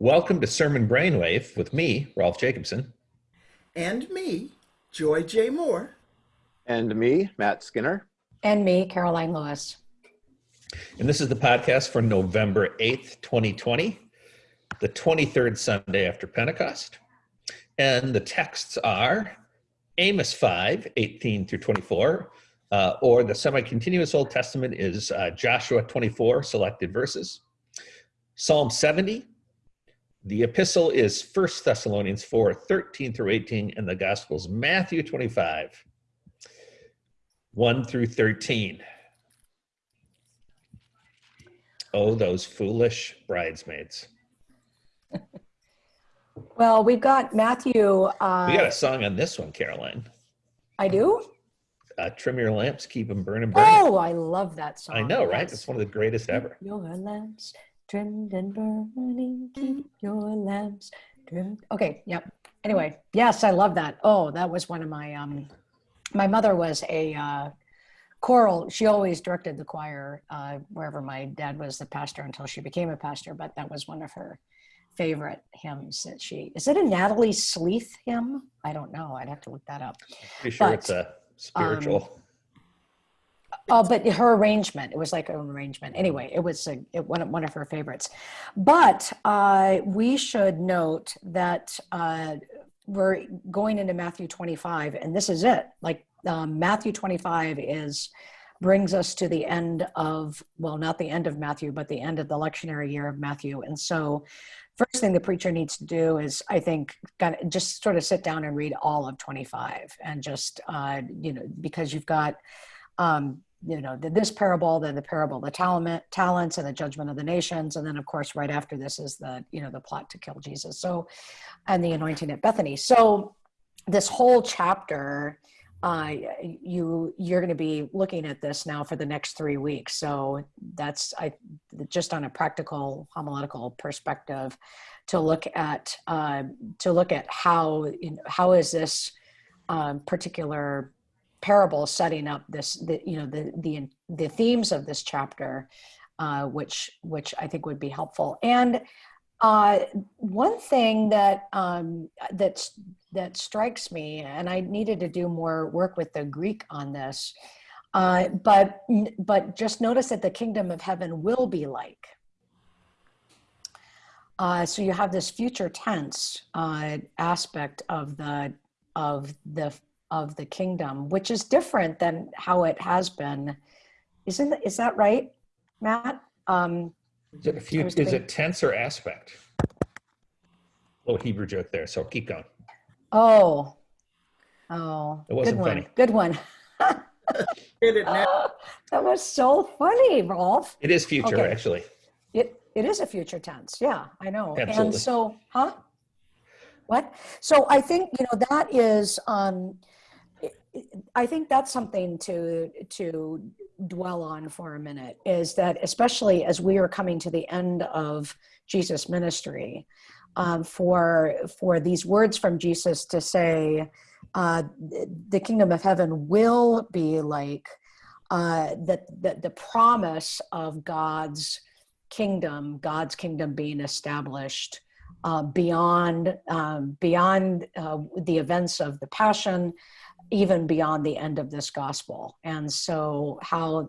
Welcome to Sermon Brainwave with me, Rolf Jacobson. And me, Joy J. Moore. And me, Matt Skinner. And me, Karoline Lewis. And this is the podcast for November 8th, 2020, the 23rd Sunday after Pentecost. And the texts are Amos 5, 18 through 24, uh, or the semi continuous Old Testament is uh, Joshua 24, selected verses, Psalm 70. The epistle is First Thessalonians 4, 13 through 18, and the Gospels Matthew 25, 1 through 13. Oh, those foolish bridesmaids. Well, we've got Matthew. Uh, We got a song on this one, Karoline. I do? Uh, Trim your lamps, keep them burning, burning. Oh, I love that song. I know, right? It's one of the greatest ever. Your lamps trimmed and burning, keep your lamps trimmed. Okay, yep. Anyway, yes, I love that. Oh, that was one of my um my mother was a uh choral, she always directed the choir uh wherever my dad was the pastor until she became a pastor, but that was one of her favorite hymns that she is it a Natalie Sleeth hymn? I don't know. I'd have to look that up. Pretty sure But, it's a spiritual. Oh, but her arrangement, it was like an arrangement. Anyway, it was a, it, one, of, one of her favorites. But uh, we should note that uh, we're going into Matthew 25, and this is it. Like um, Matthew 25 is brings us to the end of well, not the end of Matthew, but the end of the lectionary year of Matthew. And so, first thing the preacher needs to do is, I think, kind of just sort of sit down and read all of 25, and just uh, you know, because you've got um, you know, this parable, then the parable, of the talent, talents, and the judgment of the nations, and then of course, right after this is the you know the plot to kill Jesus. So, and the anointing at Bethany. So, this whole chapter, uh, you you're going to be looking at this now for the next three weeks. So that's I just on a practical homiletical perspective to look at uh, to look at how you know, how is this um, particular parable setting up this the you know the the the themes of this chapter uh, which which i think would be helpful. And uh, one thing that um, that's that strikes me and i needed to do more work with the greek on this uh, but but just notice that the kingdom of heaven will be like. Uh, so you have this future tense uh, aspect of the of the of the kingdom, which is different than how it has been. Isn't is that right, Matt? Um, is it, a few, is it tense or aspect? little Hebrew joke there, so keep going. oh, oh, It wasn't good one. funny. Good one. Get it now. that was so funny, Rolf. It is future, Okay. actually. It it is a future tense. Yeah, I know. Absolutely. And so, huh? What? So I think you know that is. Um, I think that's something to to dwell on for a minute. Is that especially as we are coming to the end of Jesus' ministry, um, for for these words from Jesus to say, uh, the kingdom of heaven will be like uh, that. That the promise of God's kingdom, God's kingdom being established uh, beyond um, beyond uh, the events of the Passion, even beyond the end of this gospel. And so how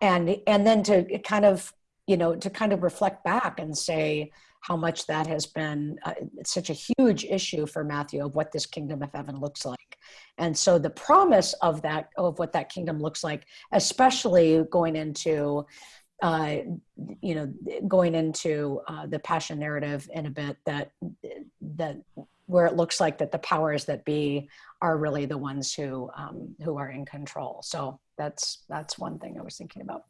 and and then to kind of you know to kind of reflect back and say how much that has been uh, such a huge issue for Matthew of what this kingdom of heaven looks like. And so the promise of that of what that kingdom looks like, especially going into uh, you know, going into uh, the passion narrative in a bit that that where it looks like that the powers that be are really the ones who um, who are in control. So that's that's one thing I was thinking about.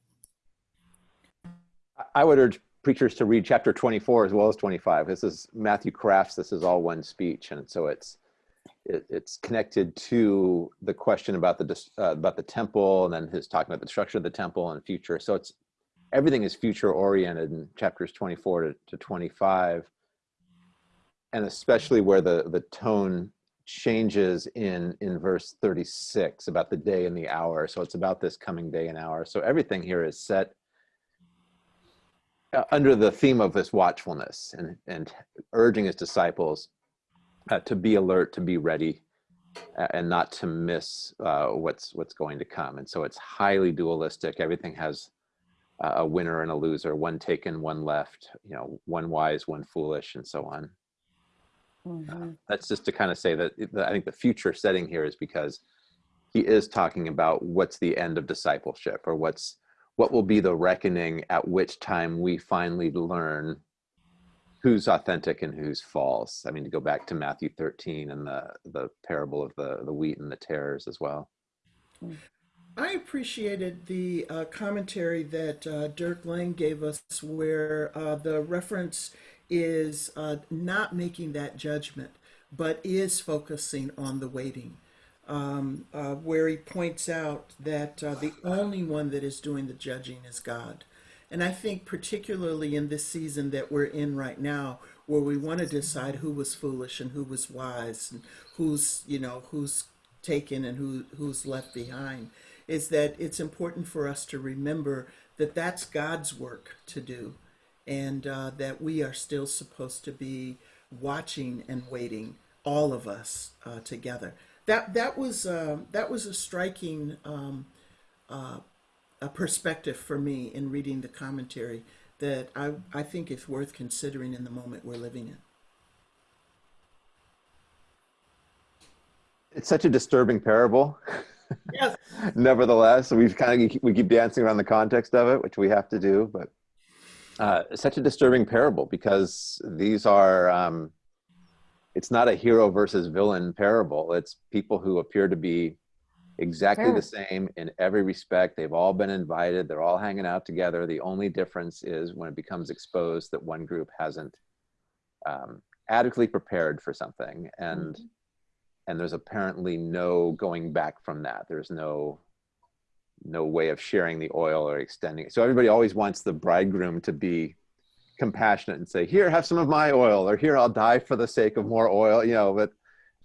I would urge preachers to read chapter 24 as well as 25. This is Matthew Crafts. This is all one speech, and so it's it, it's connected to the question about the uh, about the temple, and then his talking about the structure of the temple and future. So it's everything is future oriented in chapters 24 to, to 25, and especially where the the tone changes in in verse 36 about the day and the hour. So it's about this coming day and hour. So everything here is set uh, under the theme of this watchfulness and, and urging his disciples uh, to be alert, to be ready, uh, and not to miss uh, what's what's going to come. And so it's highly dualistic. Everything has a winner and a loser, one taken, one left. You know, one wise, one foolish, and so on. Mhm. That's just to kind of say that that I think the future setting here is because he is talking about what's the end of discipleship or what's what will be the reckoning at which time we finally learn who's authentic and who's false. I mean, to go back to Matthew 13 and the the parable of the the wheat and the tares as well. I appreciated the uh, commentary that uh, Dirk Lange gave us, where uh, the reference is uh, not making that judgment, but is focusing on the waiting. Um, uh, where he points out that uh, the only one that is doing the judging is God. And I think, particularly in this season that we're in right now, where we want to decide who was foolish and who was wise, and who's you know who's taken and who who's left behind, is that it's important for us to remember that that's God's work to do, and uh, that we are still supposed to be watching and waiting, all of us uh, together. That that was uh, that was a striking. Um, a perspective for me in reading the commentary that I, I think is worth considering in the moment we're living in. It's such a disturbing parable. Yes. Nevertheless, we've kind of we keep dancing around the context of it, which we have to do, but uh, such a disturbing parable because these are um, it's not a hero versus villain parable. It's people who appear to be exactly Sure. the same in every respect. They've all been invited. They're all hanging out together. The only difference is when it becomes exposed that one group hasn't um, adequately prepared for something, and and there's apparently no going back from that. There's no no way of sharing the oil or extending it. So everybody always wants the bridegroom to be compassionate and say, "Here, have some of my oil," or "Here, I'll die for the sake of more oil." You know, but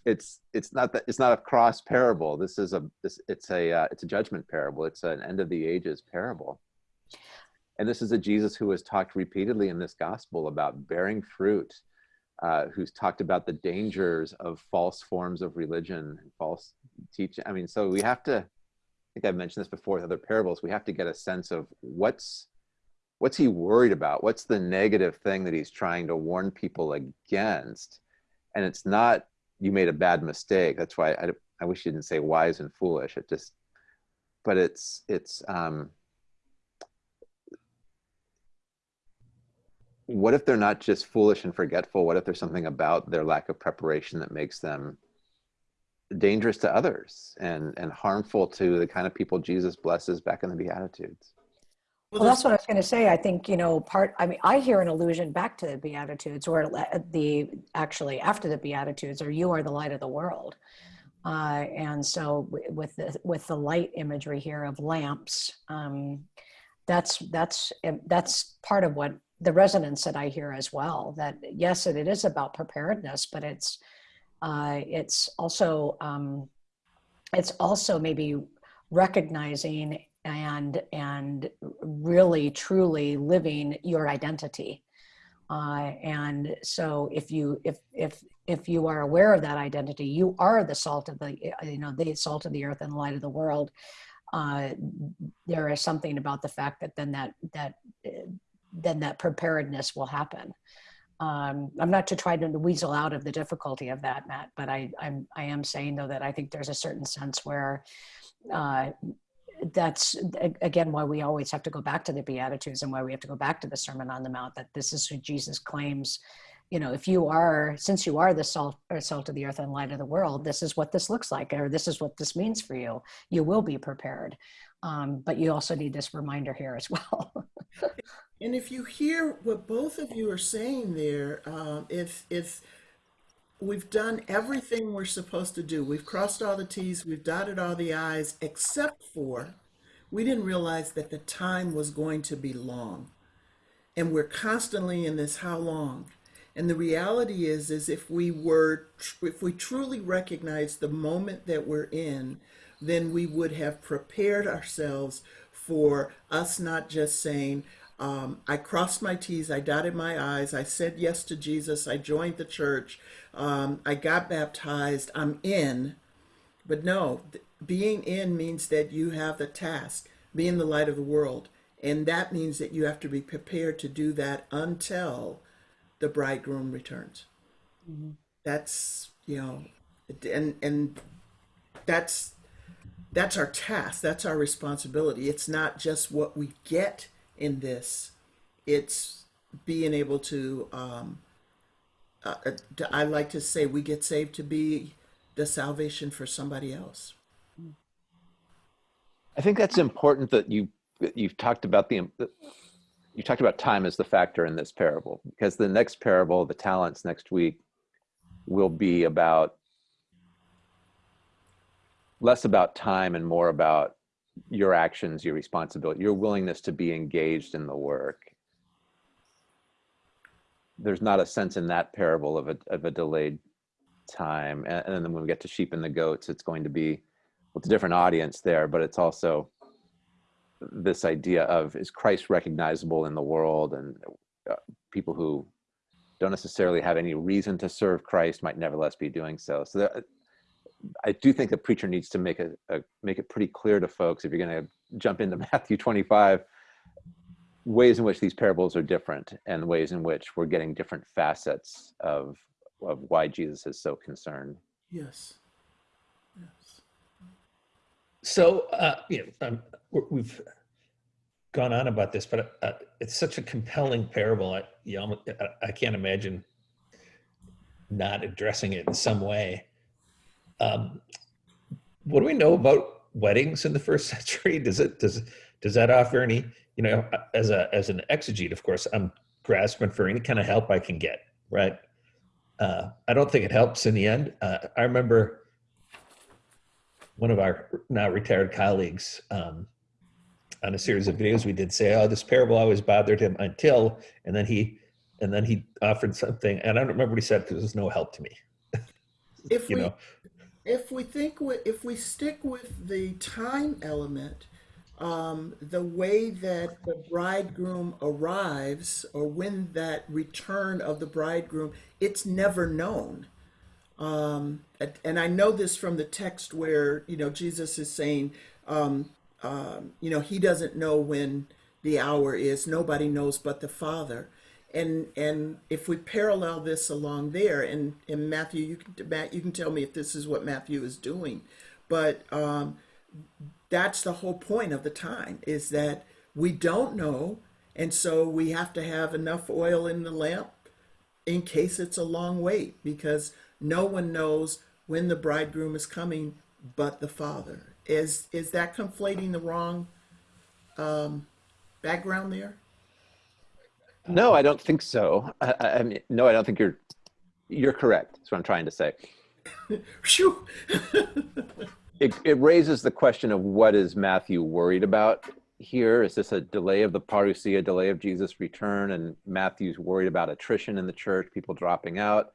it's it's not that it's not a cross parable. This is a this it's a uh, it's a judgment parable. It's an end of the ages parable. And this is a Jesus who has talked repeatedly in this gospel about bearing fruit, uh, who's talked about the dangers of false forms of religion and false teaching. I mean, so we have to. Think I've mentioned this before with other parables. We have to get a sense of what's what's he worried about. What's the negative thing that he's trying to warn people against? And it's not you made a bad mistake. That's why I, I wish you didn't say wise and foolish. It just, but it's it's um, what if they're not just foolish and forgetful? What if there's something about their lack of preparation that makes them dangerous to others and and harmful to the kind of people Jesus blesses back in the Beatitudes? Well, that's what I was going to say. I think, you know, part, I mean, I hear an allusion back to the Beatitudes or the, actually after the Beatitudes, or you are the light of the world. Uh, and so with the, with the light imagery here of lamps, um, that's, that's, um, that's part of what the resonance that I hear as well, that yes, it, it is about preparedness, but it's, uh, it's also, um, it's also maybe recognizing and and really truly living your identity. Uh, and so if you if if if you are aware of that identity you are the salt of the you know the salt of the earth and the light of the world. Uh, there is something about the fact that then that that uh, then that preparedness will happen um, I'm not to try to weasel out of the difficulty of that, Matt, but I, I'm I am saying though that I think there's a certain sense where uh, that's again why we always have to go back to the beatitudes and why we have to go back to the sermon on the mount that this is who jesus claims you know if you are since you are the salt or salt of the earth and light of the world this is what this looks like or this is what this means for you. You will be prepared. Um, but you also need this reminder here as well And if you hear what both of you are saying there, um, if if we've done everything we're supposed to do, we've crossed all the T's, we've dotted all the I's, except for we didn't realize that the time was going to be long. And we're constantly in this how long. And the reality is, is if we were, if we truly recognize the moment that we're in, then we would have prepared ourselves for us not just saying, Um, I crossed my T's, I dotted my I's, I said yes to Jesus, I joined the church, um, I got baptized, I'm in. But no, being in means that you have the task, being the light of the world. And that means that you have to be prepared to do that until the bridegroom returns. That's, you know, and and that's that's our task, that's our responsibility. It's not just what we get in this, it's being able to um uh, uh, I like to say we get saved to be the salvation for somebody else. I think that's important that you you've talked about the you talked about time as the factor in this parable because the next parable, the talents next week, will be about less about time and more about your actions, your responsibility, your willingness to be engaged in the work. There's not a sense in that parable of a of a delayed time, and, and then when we get to sheep and the goats, it's going to be well, it's a different audience there, but it's also this idea of is Christ recognizable in the world, and uh, people who don't necessarily have any reason to serve Christ might nevertheless be doing so. So that, I do think the preacher needs to make a, a make it pretty clear to folks if you're going to jump into Matthew 25 ways in which these parables are different and ways in which we're getting different facets of of why Jesus is so concerned. Yes. Yes. So, uh, you know, um, we're- we've gone on about this, but uh, it's such a compelling parable. I, you almost, I, I can't imagine not addressing it in some way. Um, what do we know about weddings in the first century? Does it does does that offer any? You know, as a as an exegete, of course, I'm grasping for any kind of help I can get. Right. Uh, I don't think it helps in the end. Uh, I remember one of our now retired colleagues um, on a series of videos we did say, "Oh, this parable always bothered him until," and then he and then he offered something, and I don't remember what he said because it was no help to me. If You we know, if we think if we stick with the time element, um, the way that the bridegroom arrives or when that return of the bridegroom, it's never known. Um, and and I know this from the text where you know Jesus is saying, um, um, you know, he doesn't know when the hour is. Nobody knows but the Father. And and if we parallel this along there, and in Matthew, you can Matt, you can tell me if this is what Matthew is doing, but um, that's the whole point of the time is that we don't know, and so we have to have enough oil in the lamp in case it's a long wait because no one knows when the bridegroom is coming but the father. Is is that conflating the wrong um, background there No, I don't think so. I, I mean, no, I don't think you're you're correct. That's what I'm trying to say. It, it raises the question of what is Matthew worried about here? Is this a delay of the parousia, a delay of Jesus' return, and Matthew's worried about attrition in the church, people dropping out?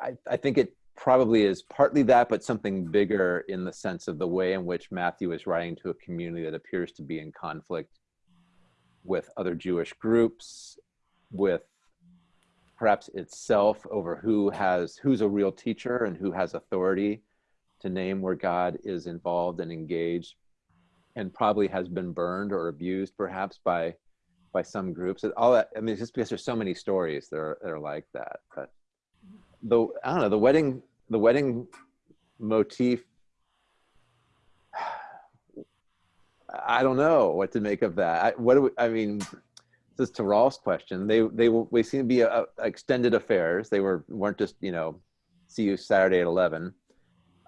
I, I think it probably is partly that, but something bigger in the sense of the way in which Matthew is writing to a community that appears to be in conflict with other Jewish groups, with perhaps itself over who has who's a real teacher and who has authority to name where God is involved and engaged, and probably has been burned or abused perhaps by by some groups. All that I mean, just because there's so many stories that are that are like that. But the I don't know the wedding the wedding motif. I don't know what to make of that. I, what do we, I mean? This is to Rolf's question. They they were- they seem to be a, a extended affairs. They were weren't just you know, see you Saturday at eleven.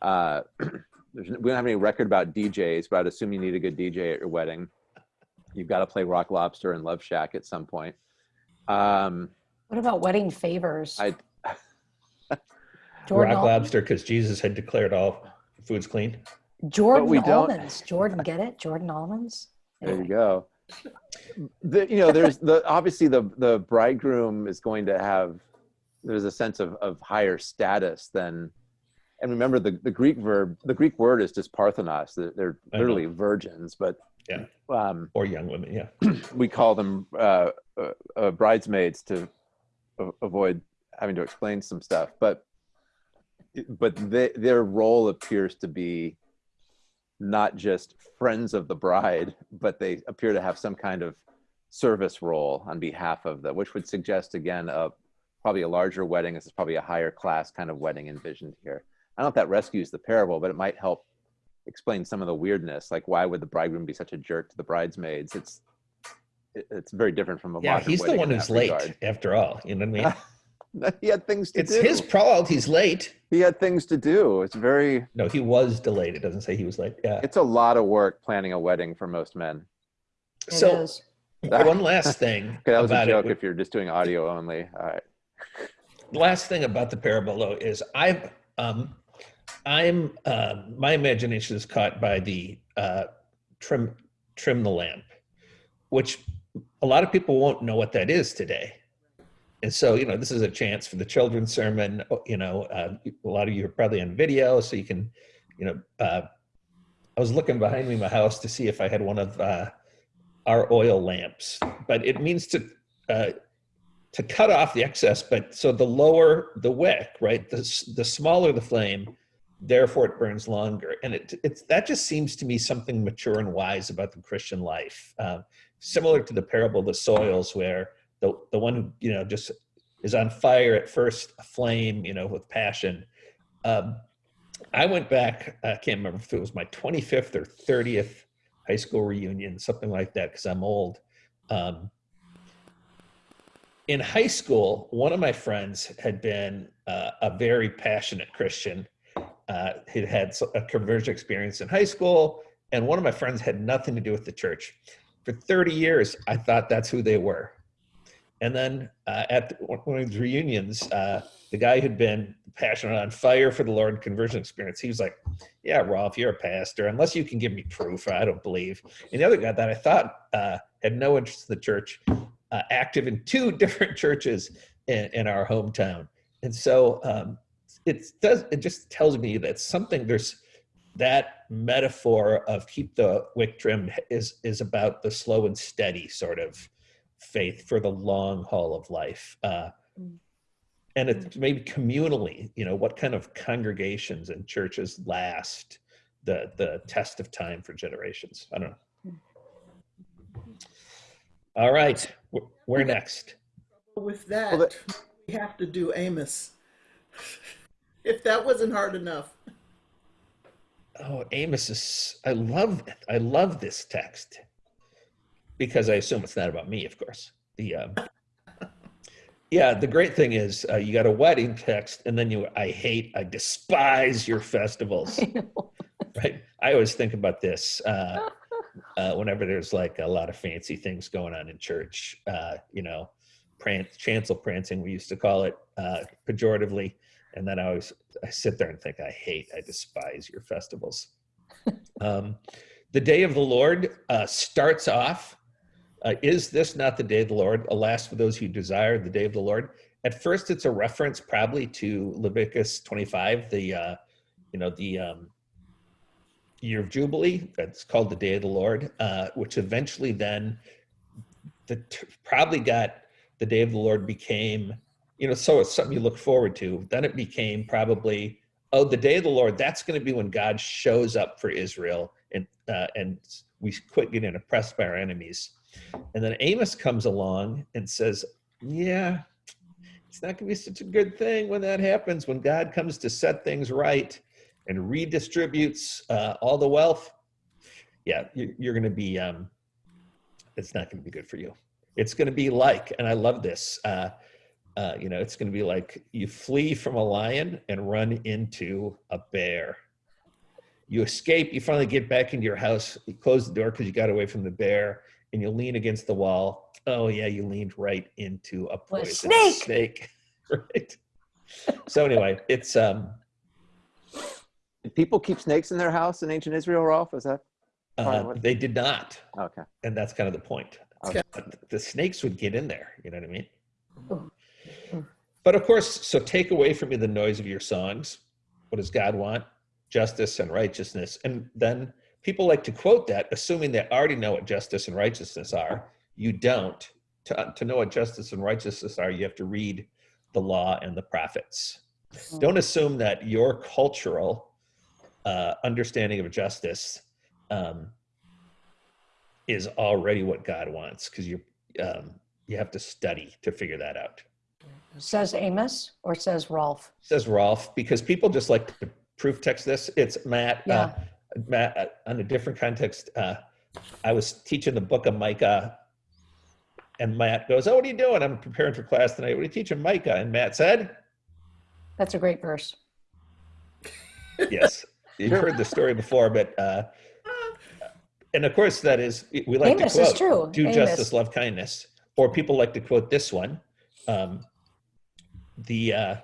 Uh, there's, we don't have any record about DJs, but I'd assume you need a good DJ at your wedding. You've got to play Rock Lobster and Love Shack at some point. Um, What about wedding favors? I Jordan, rock lobster because Jesus had declared all foods clean. Jordan we don't- almonds. Jordan, get it? Jordan almonds. There you go. The, you know, there's the obviously the the bridegroom is going to have there's a sense of of higher status than, and remember the the Greek verb the Greek word is just parthenos. They're, they're literally virgins, but Um, or young women. Yeah. we call them uh, uh, uh, bridesmaids to avoid having to explain some stuff. But but they, their role appears to be not just friends of the bride, but they appear to have some kind of service role on behalf of the, which would suggest again a probably a larger wedding. This is probably a higher class kind of wedding envisioned here. I don't know if that rescues the parable, but it might help explain some of the weirdness. Like why would the bridegroom be such a jerk to the bridesmaids? It's it's very different from a Yeah. modern He's the one who's late regard. after all. You know what I mean? he had things to It's do. It's his fault he's late. he had things to do. It's very No, he was delayed. It doesn't say he was late. Yeah. it's a lot of work planning a wedding for most men. It So is. one last thing Okay, that was a joke it. if you're just doing audio only. All right. last thing about the parable though is I've um I'm uh, my imagination is caught by the uh trim trim the lamp, which a lot of people won't know what that is today. And so, you know, this is a chance for the children's sermon. You know, uh, a lot of you are probably on video, so you can, you know, uh, I was looking behind me in my house to see if I had one of uh, our oil lamps, but it means to uh, to cut off the excess. But so the lower the wick, right, the the smaller the flame, therefore it burns longer. And it it's that just seems to me something mature and wise about the Christian life, uh, similar to the parable of the soils, where the the one who you know just is on fire at first, flame, you know, with passion. Um, I went back. I can't remember if it was my 25th or 30th high school reunion, something like that, because I'm old. Um, in high school, one of my friends had been uh, a very passionate Christian. Uh, he'd had a conversion experience in high school, and one of my friends had nothing to do with the church. For 30 years, I thought that's who they were. And then uh, at the- one of these reunions, uh, the guy who'd been passionate on fire for the Lord conversion experience, he was like, Yeah, Rolf, you're a pastor. Unless you can give me proof, I don't believe. And the other guy that I thought uh, had no interest in the church, uh, active in two different churches in, in our hometown. And so um, it does. It just tells me that something there's that metaphor of keep the wick trimmed is is about the slow and steady sort of faith for the long haul of life. Uh, Mm. and it's maybe communally, you know, what kind of congregations and churches last the the test of time for generations. I don't know. All right, we're next? With that, Well, that- we have to do Amos. if that wasn't hard enough. Oh, Amos is. I love it. I love this text because I assume it's not about me, of course. The um, yeah, the great thing is uh, you got a wedding text, and then you. I hate. I despise your festivals. right? I always think about this uh, uh, whenever there's like a lot of fancy things going on in church. Uh, you know, chancel prancing, we used to call it uh, pejoratively. And then I always I sit there and think, I hate, I despise your festivals. um, the day of the Lord uh, starts off. Uh, is this not the day of the Lord? Alas, for those who desire the day of the Lord. At first, it's a reference probably to Leviticus 25, the uh, you know the um, year of jubilee that's called the day of the lord uh, which eventually then the probably got the day of the lord became you know so it's something you look forward to then it became probably oh the day of the lord that's going to be when god shows up for israel and uh, and we quit getting oppressed by our enemies and then amos comes along and says yeah it's not going to be such a good thing when that happens when god comes to set things right and redistributes uh, all the wealth, yeah, you, you're going to be. Um, it's not going to be good for you. It's going to be like, and I love this. Uh, uh, you know, it's going to be like you flee from a lion and run into a bear. You escape. You finally get back into your house. You close the door because you got away from the bear, and you lean against the wall. Oh yeah, you leaned right into a Well, poison snake! snake. right. So anyway, it's um, Did people keep snakes in their house in ancient Israel, Rolf? Is that Uh, they did not, okay? and that's kind of the point. Okay. But the snakes would get in there. You know what I mean? Oh. But of course, so take away from me the noise of your songs. What does God want? Justice and righteousness. And then people like to quote that, assuming they already know what justice and righteousness are. You don't. To, to know what justice and righteousness are, you have to read the law and the prophets. Don't assume that your cultural uh, understanding of justice um, is already what God wants, because you um, you have to study to figure that out. Says Amos or says Rolf? Says Rolf, because people just like to proof text this. It's Matt. Uh, Matt, uh, on a different context, uh, I was teaching the book of Micah, and Matt goes, "Oh, what are you doing? I'm preparing for class tonight. What are you teaching Micah?" And Matt said, That's a great verse. "Yes, you've heard the story before, but." Uh, and of course, that is we like Amos to is quote, true. "Do Amos. justice, love kindness," or people like to quote this one. Um, the uh,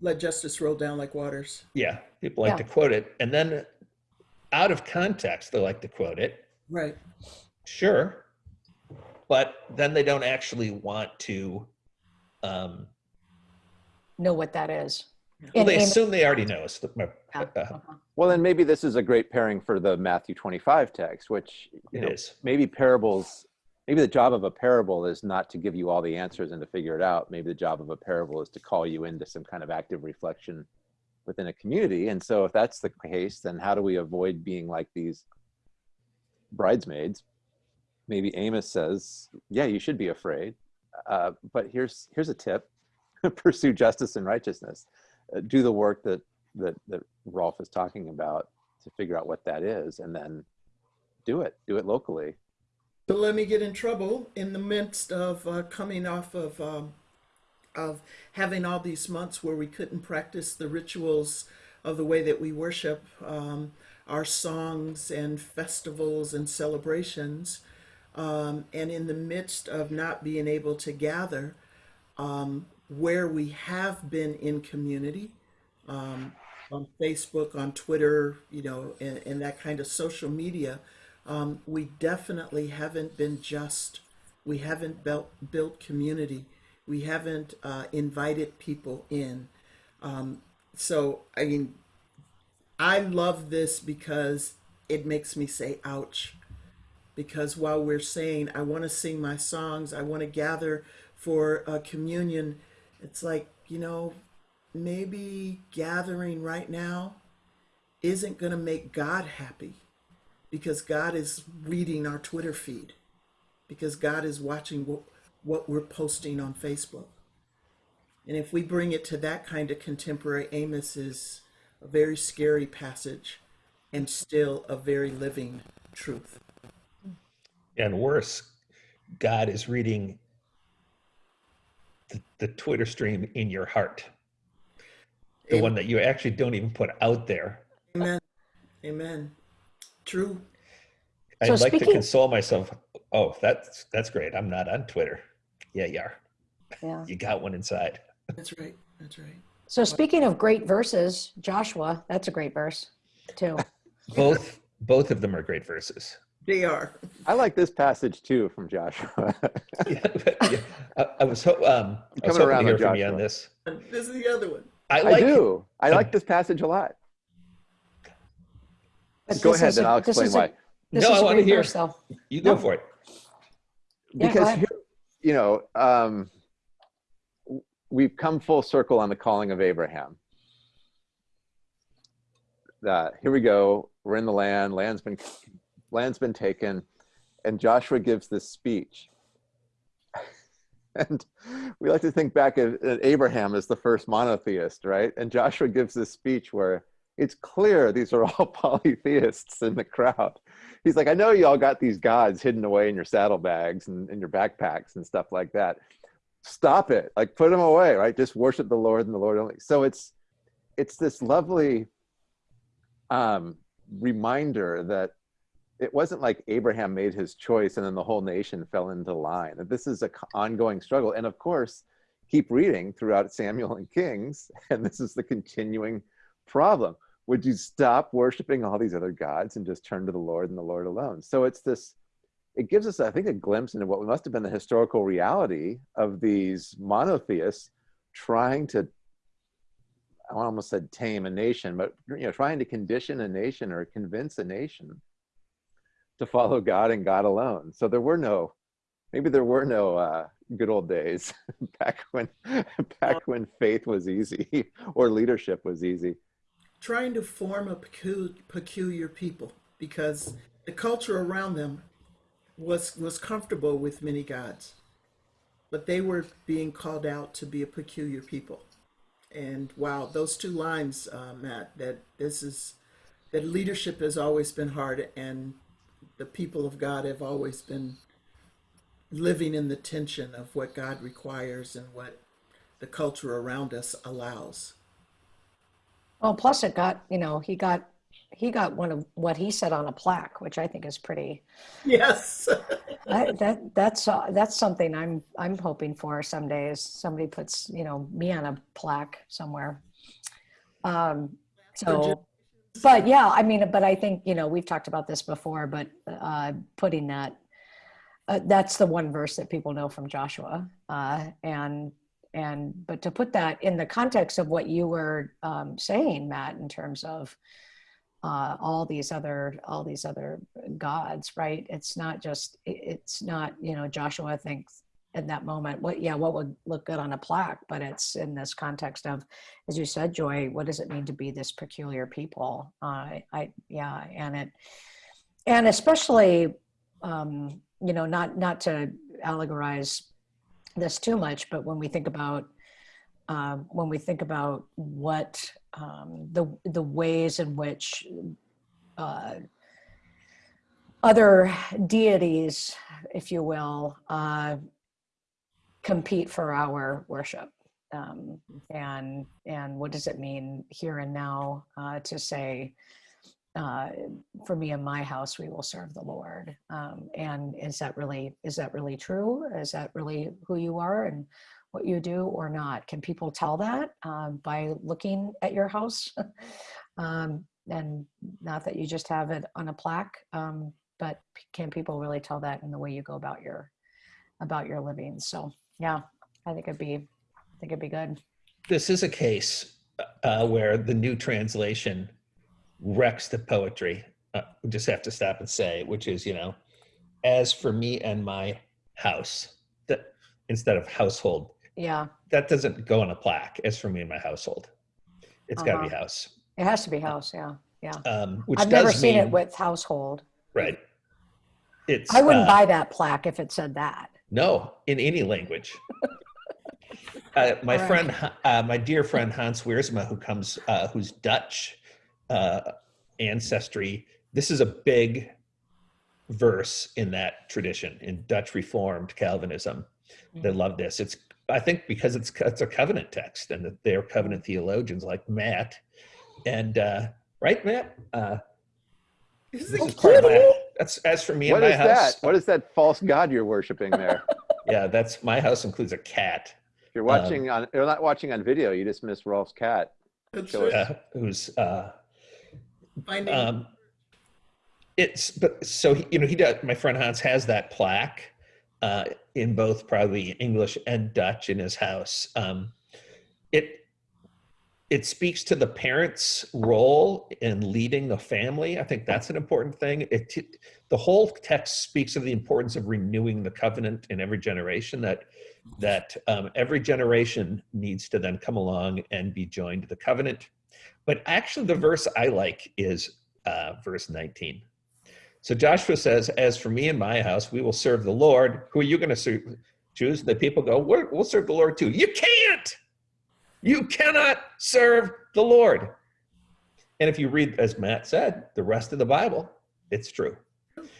Let justice roll down like waters. yeah, people like Yeah. to quote it, and then out of context, they like to quote it. Right. Sure. But then they don't actually want to, um, Know what that is. well, And they Amos- assume they already know. So, Yeah. uh, Uh-huh. Well, then maybe this is a great pairing for the Matthew 25 text, which you it know, is. maybe parables maybe the job of a parable is not to give you all the answers and to figure it out maybe the job of a parable is to call you into some kind of active reflection within a community. And so if that's the case then how do we avoid being like these bridesmaids? Maybe amos says yeah you should be afraid. Uh, but here's here's a tip. Pursue justice and righteousness. Uh, do the work that that that rolf is talking about to figure out what that is and then do it. Do it locally. But let me get in trouble in the midst of uh, coming off of um, of having all these months where we couldn't practice the rituals of the way that we worship um, our songs and festivals and celebrations, um, and in the midst of not being able to gather um, where we have been in community um, on Facebook, on Twitter, you know, and, and that kind of social media um, we definitely haven't been just we haven't built built community we haven't uh, invited people in. Um, so i mean i love this because it makes me say ouch. Because while we're saying i want to sing my songs i want to gather for a communion it's like you know maybe gathering right now isn't going to make god happy because God is reading our Twitter feed, because God is watching what, what we're posting on Facebook. And if we bring it to that kind of contemporary, Amos is a very scary passage and still a very living truth. And worse, God is reading the, the Twitter stream in your heart, the Amen. one that you actually don't even put out there. Amen. Amen. True. I'd So like to console myself. Oh, that's that's great. I'm not on Twitter. Yeah, you are. Yeah. You got one inside. That's right. That's right. So speaking of great verses, Joshua, that's a great verse too. Both both of them are great verses. They are. I like this passage too from Joshua. Yeah, but, yeah, I, I was ho- um, I was Coming hoping around to hear from you on this. This is the other one. I I like do. I Um, like this passage a lot. Go ahead, is then a- I'll this explain is a- why. This No, is I a wanna hear. verse, though. you go No. for it. Yeah, go Because ahead. You know, um, we've come full circle on the calling of Abraham. Here we go. We're in the land. Land's been land's been taken, and Joshua gives this speech. And we like to think back at, at Abraham as the first monotheist, right? And Joshua gives this speech where it's clear these are all polytheists in the crowd. He's like, I know you all got these gods hidden away in your saddlebags and in your backpacks and stuff like that. Stop it. Like put them away, right? Just worship the Lord and the Lord only. So it's it's this lovely um, reminder that it wasn't like Abraham made his choice and then the whole nation fell into line. This is an ongoing struggle. And of course, keep reading throughout Samuel and Kings, and this is the continuing problem. Would you stop worshiping all these other gods and just turn to the Lord and the Lord alone? So it's this, it gives us, I think, a glimpse into what must have been the historical reality of these monotheists trying to, I almost said tame a nation, but you know, trying to condition a nation or convince a nation to follow God and God alone. So there were no, maybe there were no uh, good old days back when back when faith was easy or leadership was easy. Trying to form a peculiar people because the culture around them was was comfortable with many gods, but they were being called out to be a peculiar people. And wow, those two lines, uh, Matt, that this is that leadership has always been hard, and the people of God have always been living in the tension of what God requires and what the culture around us allows. Well, plus it got, you know, he got he got one of what he said on a plaque, which I think is pretty. Yes. I, that that's uh, that's something I'm I'm hoping for someday. Is somebody puts you know me on a plaque somewhere. Um, so, but yeah, I mean, but I think you know we've talked about this before, but uh, putting that uh, that's the one verse that people know from Joshua, uh, and and but to put that in the context of what you were um, saying, Matt, in terms of uh, all these other all these other gods right? It's not just it's not you know joshua thinks in that moment what yeah what would look good on a plaque? But it's in this context of as you said joy what does it mean to be this peculiar people? Uh, i yeah and it and especially um, you know not not to allegorize this too much but when we think about um, when we think about what um, the the ways in which uh, other deities, if you will, uh, compete for our worship, um, and and what does it mean here and now uh, to say, uh, for me and my house, we will serve the Lord. Um, and is that really is that really true? Is that really who you are? And what you do or not? Can people tell that um, by looking at your house? um, and not that you just have it on a plaque, um, but can people really tell that in the way you go about your about your living? So yeah, I think it'd be I think it'd be good. This is a case uh, where the new translation wrecks the poetry. Uh, we just have to stop and say, which is, you know, as for me and my house, that instead of household Yeah, that doesn't go on a plaque as for me and my household. It's got to be house. it has to be house. Yeah, yeah. Um, which I've never seen mean, it with household. right. It's I wouldn't uh, buy that plaque if it said that. no in any language. uh, my friend, uh, my dear friend Hans Wiersma, who comes, uh, who's Dutch uh, ancestry. This is a big verse in that tradition in Dutch Reformed Calvinism. They Mm. love this. It's I think because it's it's a covenant text, and that they're covenant theologians like Matt, and uh, right, Matt. Uh, Is this it is part of my, that's as for me What and is my house. that? What is that false god you're worshiping there? Yeah, that's my house includes a cat If you're watching on, you're not watching on video. You just missed Rolf's cat. That's Show right. uh, who's uh, Finding um, it's but so he, you know he does. My friend Hans has that plaque uh, in both probably English and Dutch in his house. Um, it it speaks to the parents' role in leading the family. I think that's an important thing. It the whole text speaks of the importance of renewing the covenant in every generation. That that um, every generation needs to then come along and be joined to the covenant. But actually, the verse I like is uh, verse 19. So Joshua says, As for me and my house, we will serve the Lord. Who are you going to choose? The people go, "We're- We'll serve the Lord too. You can't. You cannot serve the Lord. And if you read, as Matt said, the rest of the Bible, it's true.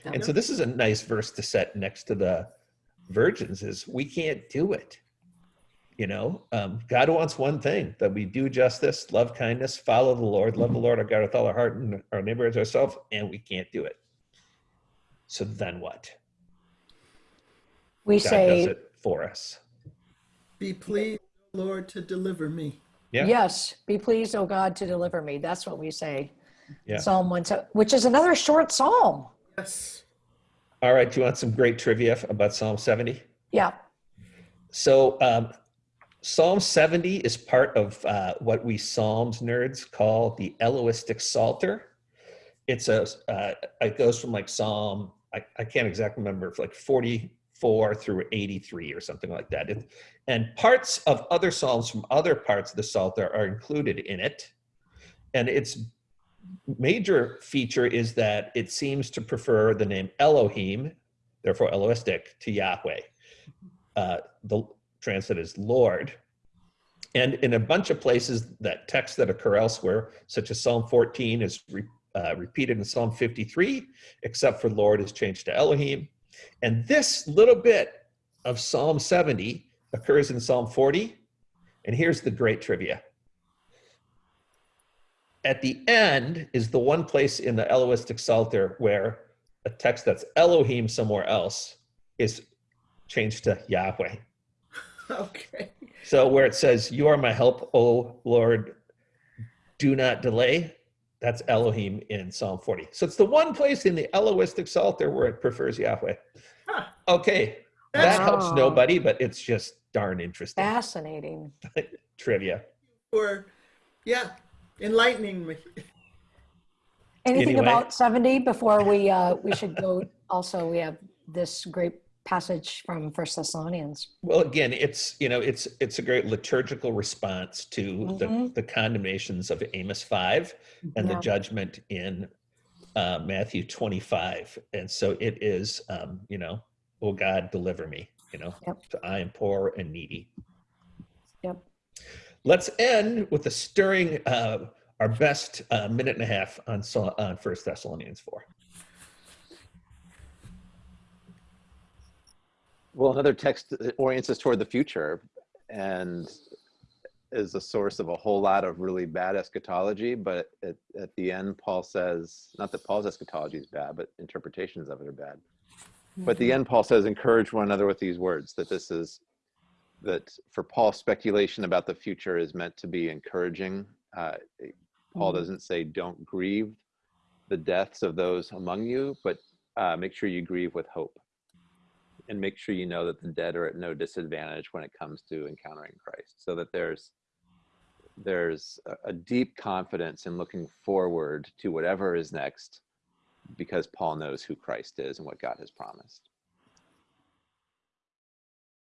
And so this is a nice verse to set next to the virgins is we can't do it. You know, um, God wants one thing that we do justice, love kindness, follow the Lord, love the Lord our God with all our heart and our neighbor as ourselves, and we can't do it. So then what? We God does say it for us. Be pleased, Lord, to deliver me. Yeah. Yes, be pleased, O God, to deliver me. That's what we say. Yeah. Psalm one, which is another short psalm. Yes. All right. Do you want some great trivia about Psalm 70? Yeah. So um, Psalm 70 is part of uh, what we Psalms nerds call the Elohistic Psalter. it's a, uh, it goes from like Psalm, I, I can't exactly remember, like 44 through 83 or something like that. It, and parts of other Psalms from other parts of the Psalter are included in it. And its major feature is that it seems to prefer the name Elohim, therefore Elohistic, to Yahweh. Uh, the translate is Lord. And in a bunch of places that text that occur elsewhere, such as Psalm 14 is re, uh, repeated in Psalm 53, except for Lord is changed to Elohim. And this little bit of Psalm 70 occurs in Psalm 40. And here's the great trivia. At the end is the one place in the Elohistic Psalter where a text that's Elohim somewhere else is changed to Yahweh. Okay. So where it says, You are my help, O Lord, do not delay, that's Elohim in Psalm 40. So it's the one place in the Elohistic Psalter where it prefers Yahweh. Huh. Okay, that That's helps nobody, but it's just darn interesting Fascinating. trivia. Or, yeah, enlightening me. Anything Anyway. about 70 before we, uh, we should go, also, we have this great passage from First Thessalonians. Well, again, it's you know it's it's a great liturgical response to the, Mhm. the condemnations of Amos five and the judgment in uh, Matthew twenty five, and so it is um, you know, oh God, deliver me, you know, Yep. for I am poor and needy. Yep. Let's end with a stirring uh, our best uh, minute and a half on on First Thessalonians four. Well, another text orients us toward the future and is a source of a whole lot of really bad eschatology. But at, at the end, Paul says, not that Paul's eschatology is bad, but interpretations of it are bad. But at the end, Paul says, encourage one another with these words that this is, that for Paul, speculation about the future is meant to be encouraging. Uh, Paul Mhm. doesn't say, don't grieve the deaths of those among you, but uh, make sure you grieve with hope and make sure you know that the dead are at no disadvantage when it comes to encountering Christ. So that there's there's a, deep confidence in looking forward to whatever is next because Paul knows who Christ is and what God has promised.